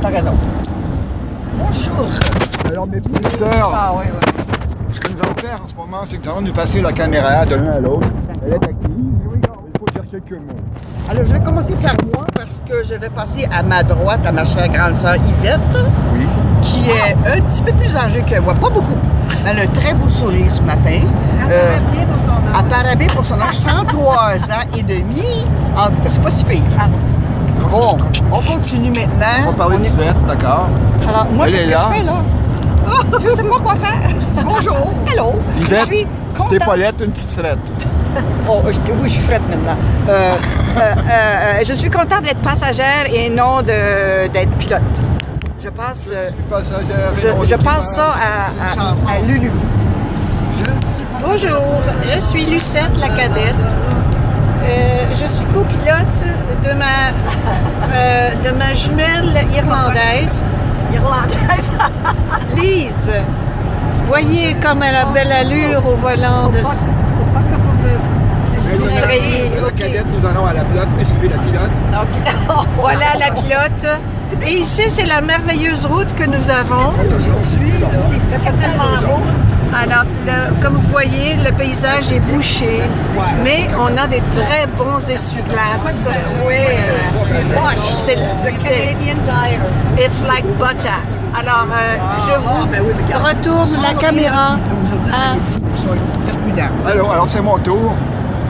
t'as raison. Bonjour. Alors, mes petites sœurs, Ah oui, oui. ce que nous allons faire en ce moment, c'est que nous allons nous passer la caméra de l'un à l'autre. Elle est active. Il faut dire quelques mots. Alors, je vais commencer par moi parce que je vais passer à ma droite à ma chère grande sœur Yvette, Oui. qui est un petit peu plus âgée que moi, pas beaucoup. Elle a un très beau sourire ce matin. Euh, bien pour son âge. elle paraît bien pour son âge, 103 ans et demi. En tout cas, c'est pas si pire. Bon, on continue On maintenant. va parler On d'accord? Alors, moi, qu'est-ce est que là. je fais, là? je sais pas quoi faire. Bonjour. Hello. Je Yvette, suis t'es. Paulette, une petite frette. Oh, je- oui, je suis frette maintenant. Euh, euh, euh, je suis contente d'être passagère et non d'être pilote. Je passe, Passagère et je, non je passe ça à Lulu. Bonjour, je suis Lucette, la cadette. Euh, je suis copilote de ma, euh, de ma jumelle irlandaise, Irlandaise. Lise. Voyez comme elle a belle allure au volant de... Faut pas que vous me... distrayer. La cadette, nous allons à la pilote, suivez la pilote. Voilà la pilote. Et ici, c'est la merveilleuse route que nous avons. Aujourd'hui, c'est tellement haut. Alors, le- comme vous voyez, le paysage est bouché, mais on a des très bons essuie-glaces. Oui, c'est. It's like butter. Alors, euh, je Ah, vous ben retourne la caméra. À- je prudent. Alors, alors c'est mon tour.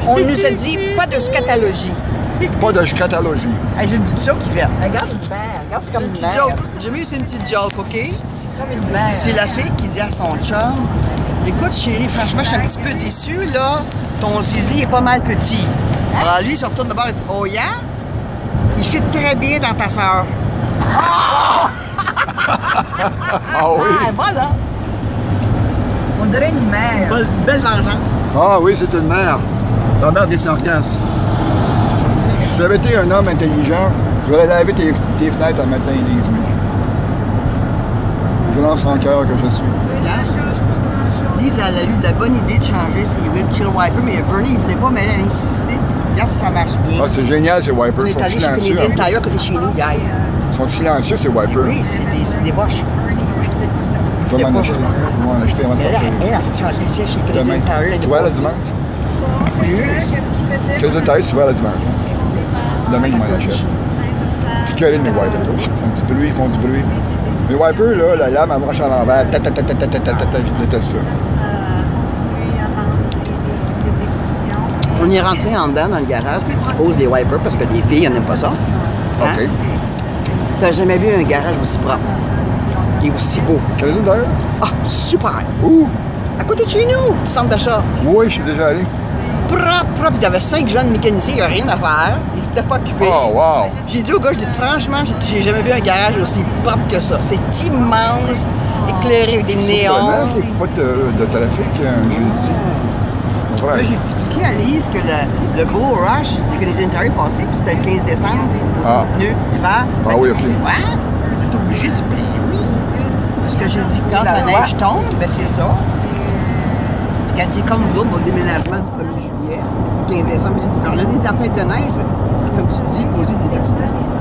On nous a dit pas de scatologie. Pas de scatologie. Hey, J'ai une petite joke qui fait. Regarde une mère. Regarde, c'est comme une petite joke. J'ai mis c'est une petite joke, OK? C'est la fille qui dit à son chum Écoute, chérie, franchement, je suis un petit peu déçue, là. Ton zizi est pas mal petit. Alors lui, il se retourne de bord et dit Oh, yeah? Il fit très bien dans ta sœur. Ah oui? Ah, voilà. On dirait une mère. Belle, belle vengeance. Ah oui, c'est une mère. La mère des sargasses. Si j'avais été un homme intelligent, j'aurais lavé tes, tes fenêtres un matin, Elise. mais Grand sans cœur que je suis. Lise, elle a eu la bonne idée de changer ses windshield wipers, mais Bernie, il voulait pas, mais elle a insisté. Regarde si ça marche bien. Ah, c'est génial, ces On wipers. Ils est sont allé chez silencieux. Canadian plus. Tire, côté chez nous, hier. Ils sont silencieux, ces wipers. Oui, c'est des, des boches. Il faut m'en acheter. Il faut m'en acheter avant de partir. elle a fait changer ici chez Canadian. Tire. Tu vois, le passée. dimanche? Qu'est-ce qu'il faisait? Quels détails tu vois le dimanche? hein? Demain, il m'en achète. Puis quel est mes wipers? Ils font du bruit, ils font du bruit. Les wipers, là, la lame, elle marche à l'envers. Ta, ta. On est rentré en dedans dans le garage, puis tu poses les wipers parce que les filles n'aiment pas ça. Hein? OK. T'as jamais vu un garage aussi propre et aussi beau? Quelle? Ah, super! Ouh! À côté de chez nous, centre d'achat. Oui, je suis déjà allé. Propre, propre. Il cinq jeunes mécaniciens, il n'y a rien à faire. Pas occupés. Oh, wow! J'ai dit au gars, je dis franchement, j'ai dit, j'ai jamais vu un garage aussi propre que ça. C'est immense, éclairé avec des néons. Surprenant qu'il n'y ait pas de, de trafic un jeudi. Là, j'ai expliqué à Lise que le, le gros rush des Canadian Tire passé, puis c'était le 15 décembre, pour Ah. les pneus d'hiver. Ah oui, dit, ok. Est obligé, je dis, ben oui. Parce que j'ai dit que quand la neige tombe, ben c'est ça. Puis quand c'est comme nous autres, mon déménagement du 1er juillet, 15 décembre, j'ai dit, ben on a des tempêtes de neige, comme tu dis, causer des accidents.